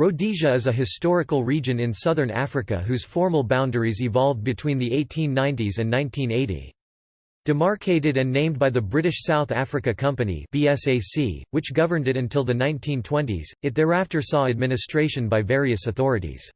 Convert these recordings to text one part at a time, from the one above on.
Rhodesia is a historical region in southern Africa whose formal boundaries evolved between the 1890s and 1980. Demarcated and named by the British South Africa Company BSAC, which governed it until the 1920s, it thereafter saw administration by various authorities.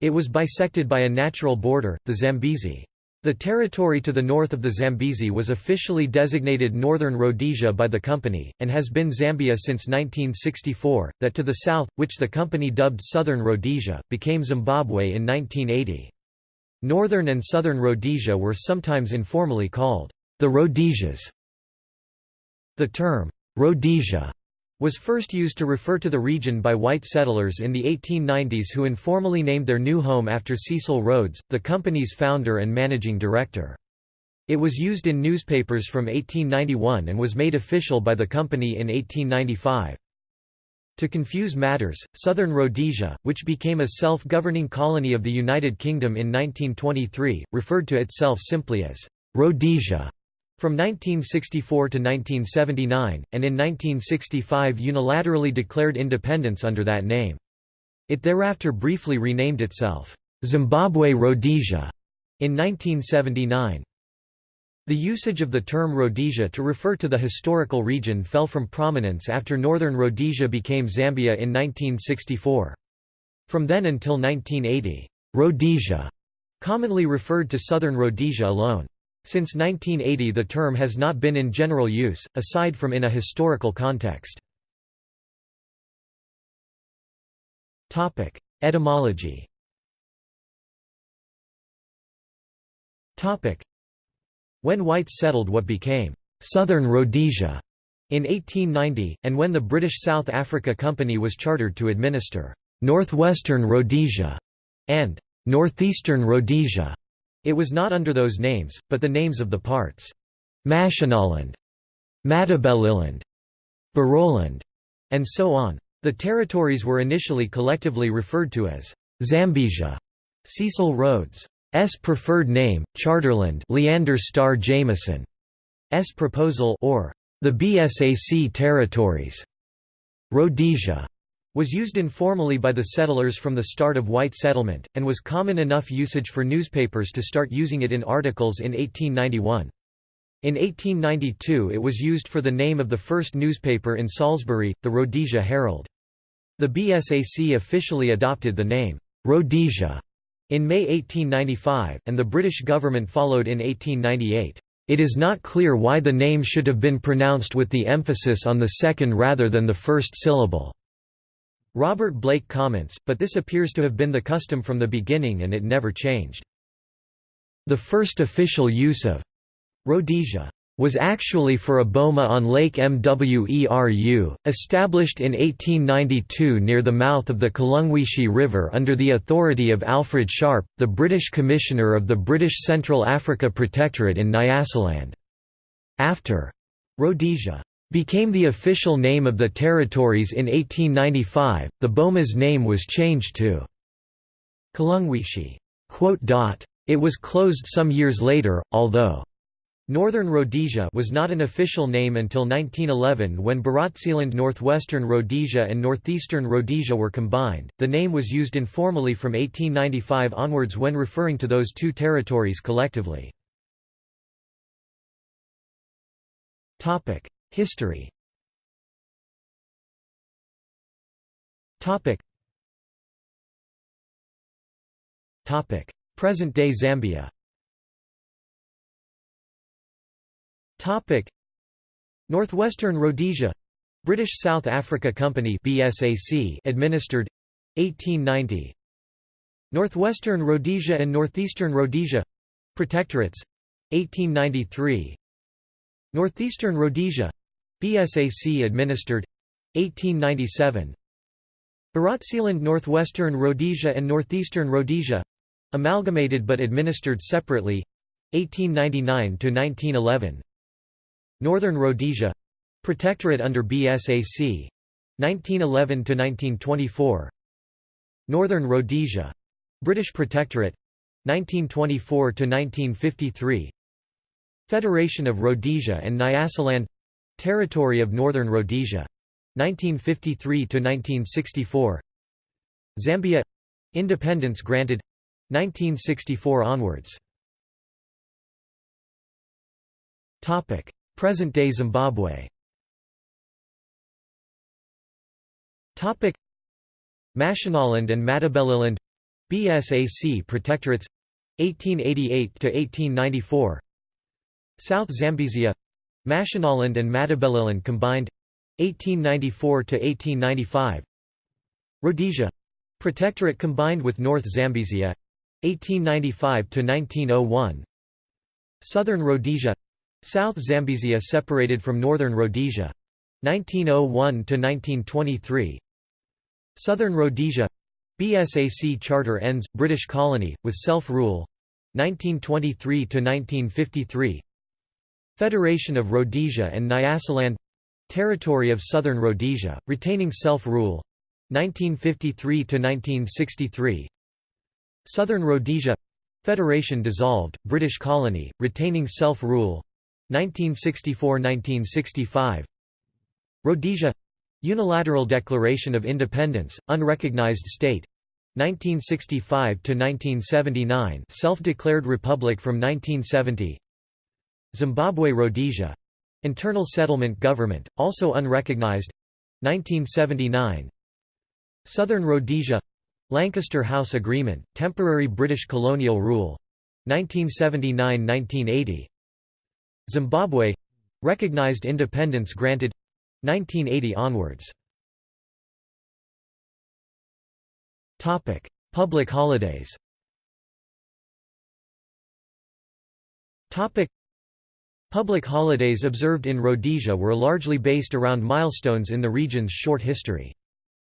It was bisected by a natural border, the Zambezi. The territory to the north of the Zambezi was officially designated Northern Rhodesia by the company, and has been Zambia since 1964, that to the south, which the company dubbed Southern Rhodesia, became Zimbabwe in 1980. Northern and Southern Rhodesia were sometimes informally called the Rhodesias. The term, Rhodesia, was first used to refer to the region by white settlers in the 1890s who informally named their new home after Cecil Rhodes, the company's founder and managing director. It was used in newspapers from 1891 and was made official by the company in 1895. To confuse matters, Southern Rhodesia, which became a self-governing colony of the United Kingdom in 1923, referred to itself simply as Rhodesia. From 1964 to 1979, and in 1965 unilaterally declared independence under that name. It thereafter briefly renamed itself, Zimbabwe Rhodesia, in 1979. The usage of the term Rhodesia to refer to the historical region fell from prominence after Northern Rhodesia became Zambia in 1964. From then until 1980, Rhodesia commonly referred to Southern Rhodesia alone. Since 1980 the term has not been in general use, aside from in a historical context. Etymology When whites settled what became «Southern Rhodesia» in 1890, and when the British South Africa Company was chartered to administer «Northwestern Rhodesia» and «Northeastern Rhodesia», it was not under those names, but the names of the parts. Mashonaland, Matabeleland, Baroland, and so on. The territories were initially collectively referred to as Zambezia. Cecil Rhodes' preferred name, Charterland Leander Starr Jameson' S proposal or the BSAC territories. Rhodesia was used informally by the settlers from the start of white settlement, and was common enough usage for newspapers to start using it in articles in 1891. In 1892 it was used for the name of the first newspaper in Salisbury, the Rhodesia Herald. The BSAC officially adopted the name, Rhodesia, in May 1895, and the British government followed in 1898. It is not clear why the name should have been pronounced with the emphasis on the second rather than the first syllable. Robert Blake comments, but this appears to have been the custom from the beginning and it never changed. The first official use of Rhodesia was actually for a boma on Lake Mweru, established in 1892 near the mouth of the Kalungwishi River under the authority of Alfred Sharpe, the British Commissioner of the British Central Africa Protectorate in Nyasaland. After Rhodesia became the official name of the territories in 1895, the Boma's name was changed to Kalungwishi. It was closed some years later, although Northern Rhodesia was not an official name until 1911 when Barotseland Northwestern Rhodesia and Northeastern Rhodesia were combined. The name was used informally from 1895 onwards when referring to those two territories collectively. Topic: History. Topic. Topic. Present-day Zambia. Topic. Northwestern Rhodesia. British South Africa Company BSAC administered. 1890 Northwestern Rhodesia and Northeastern Rhodesia. Protectorates. 1893 Northeastern Rhodesia BSAC administered. 1897 Barotseland Northwestern Rhodesia and Northeastern Rhodesia. Amalgamated but administered separately. 1899 to 1911 Northern Rhodesia. Protectorate under BSAC 1911 to 1924 Northern Rhodesia. British Protectorate. 1924 to 1953 Federation of Rhodesia and Nyasaland Territory of Northern Rhodesia. 1953 to 1964 Zambia. Independence granted. 1964 onwards. Present-day Zimbabwe. Mashonaland and Matabeleland. BSAC protectorates. 1888 to 1894 South Zambezia Mashonaland and Matabeleland combined 1894 to 1895 Rhodesia protectorate combined with North Zambezia 1895 to 1901 Southern Rhodesia South Zambezia separated from Northern Rhodesia 1901 to 1923 Southern Rhodesia BSAC charter ends British colony with self-rule 1923 to 1953 Federation of Rhodesia and Nyasaland territory of Southern Rhodesia retaining self-rule 1953 to 1963 Southern Rhodesia Federation dissolved British colony retaining self-rule 1964–1965 Rhodesia Unilateral Declaration of Independence, unrecognized state 1965–1979 self-declared republic from 1970 Zimbabwe Rhodesia. Internal settlement government, also unrecognized. 1979 Southern Rhodesia. Lancaster House Agreement, temporary British colonial rule. 1979–1980 Zimbabwe. Recognized independence granted. 1980 onwards. Public holidays. Public holidays observed in Rhodesia were largely based around milestones in the region's short history.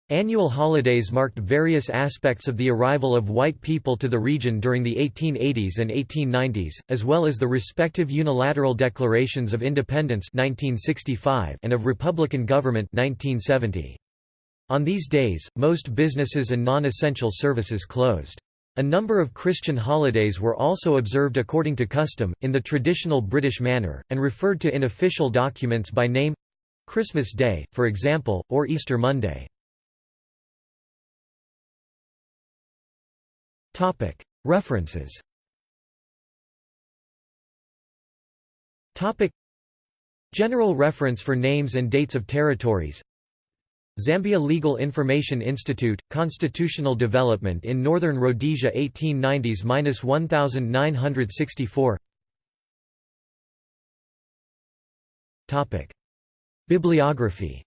Annual holidays marked various aspects of the arrival of white people to the region during the 1880s and 1890s, as well as the respective unilateral declarations of independence 1965 and of republican government 1970. On these days, most businesses and non-essential services closed. A number of Christian holidays were also observed according to custom, in the traditional British manner, and referred to in official documents by name—Christmas Day, for example, or Easter Monday. References General reference for names and dates of territories Zambia Legal Information Institute, Constitutional Development in Northern Rhodesia 1890s–1964 Bibliography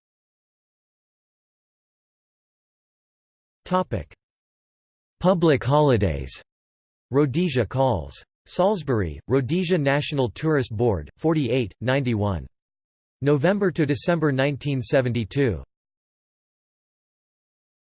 Public holidays. Rhodesia calls. Salisbury, Rhodesia National Tourist Board, 48, 91. November to December 1972.